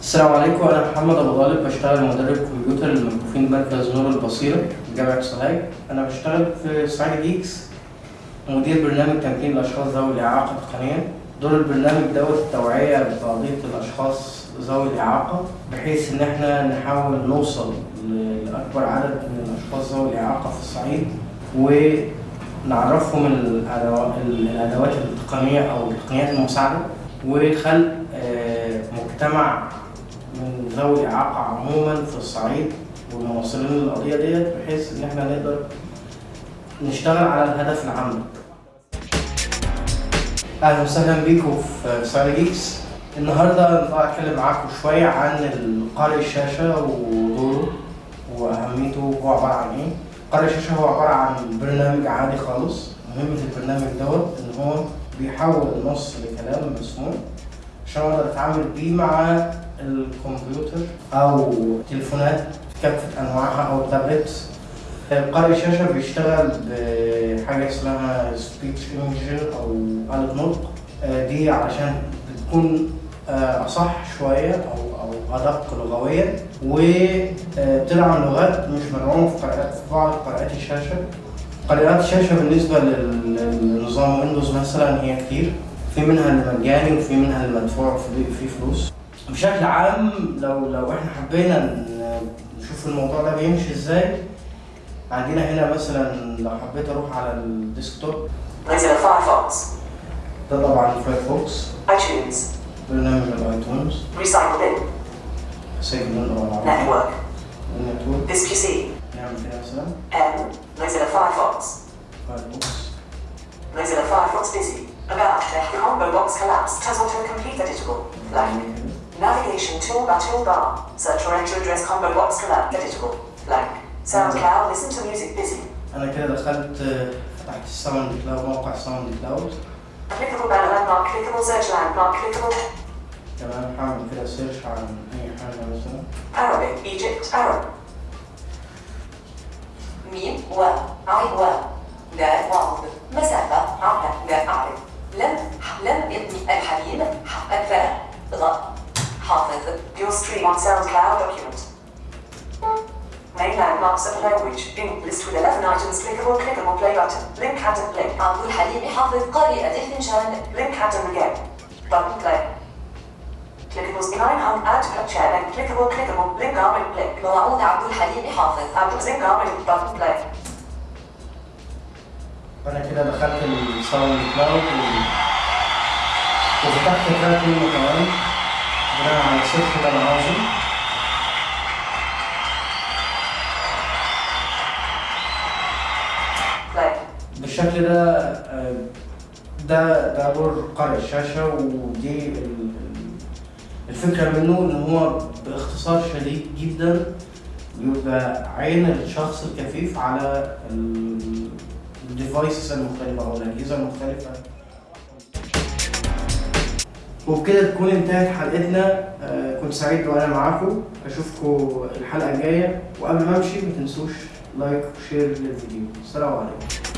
السلام عليكم أنا محمد أبو طالب بشتغل مدرب كمبيوتر للمكفوفين مركز نور البصيرة جامعة سوهاج. أنا بشتغل في صعيدي Geeks مدير برنامج تمكين الأشخاص ذوي الإعاقة تقنيا. دور البرنامج دوت التوعيه بقضيه الأشخاص ذوي الإعاقة بحيث إن إحنا نحاول نوصل لأكبر عدد من الأشخاص ذوي الإعاقة في الصعيد ونعرفهم الأدوا- الأدوات التقنية أو التقنيات المساعدة وخلق آه، مجتمع من ذوي الإعاقة عموما في الصعيد والمناصرين للقضية ديت بحيث إن إحنا نقدر نشتغل على الهدف العام ده. أهلا وسهلا بيكم في صعيدي Geeks النهاردة أنا أتكلم معاكم شوية عن قارئ الشاشة ودوره وأهميته هو عبارة عن إيه قارئ الشاشة هو عبارة عن برنامج عادي خالص. مهمة البرنامج دوت إن هو بيحول النص لكلام مسموع عشان أقدر أتعامل بيه مع الكمبيوتر أو تليفونات كافة أنواعها أو تابلت قارئ الشاشة بيشتغل بحاجة اسمها speech engine أو آلة نطق. آه، دي علشان بتكون أصح شوية أو أو ادق لغويا وبتدعم لغات مش مدعومة في قارئات في بعض قارئات الشاشة. قارئات الشاشة بالنسبة لل- للنظام Windows مثلا هي كتير. في منها المجاني وفي منها المدفوع في في فلوس. بشكل عام لو لو إحنا حبينا نشوف الموضوع ده بيمشي إزاي عندنا هنا مثلا لو حبيت أروح على ال desktop. Mozilla Firefox, ده طبعا Firefox iTunes, برنامج الايتونز Recycle Bin, سيف اللغة العربية Network, النتورك This PC, نعمل كده مثلا M, Mozilla Firefox, فايرفوكس Mozilla Firefox Busy, About the combo box collapsed has autocomplete editable, blank. Navigation toolbar toolbar, search or enter address combo box collapsed editable, blank. SoundCloud, listen to music busy. انا كده دخلت فتحت الساوند كلاود موقع ساوند كلاود Clickable banner landmark, clickable search landmark, clickable تمام هعمل كده سيرش عن اي حاجة مثلا Arabic, Egypt, Arab. ميم و عين و دال واو مسافة عقل دال أعرف لم لم يبني الحليم ح أكفاء غ حافظ Your stream on SoundCloud document. Main landmarks of language, in list with 11 items, clickable, clickable play button, link atom link, عبد الحليم حافظ قارئة الفنجان link atom again, button play. Clickables 900 add to chair and clickable, clickable, link arm and click. موعود عبد الحليم حافظ zinc arm and button play. فانا كده دخلت الساوند كلاود وفتحت تراك منه كمان بناء على السيرش اللي أنا عاوزه. بالشكل ده آه، ده ده دور قارئ الشاشة ودي ال- ال- الفكرة منه إن هو باختصار شديد جدا بيبقى عين الشخص الكفيف على الديفايسز المختلفة أو الأجهزة المختلفة. وبكده تكون انتهت حلقتنا. آه، كنت سعيد وأنا معاكم. أشوفكم الحلقة الجاية. وقبل ما أمشي ما تنسوش لايك وشير للفيديو السلام عليكم.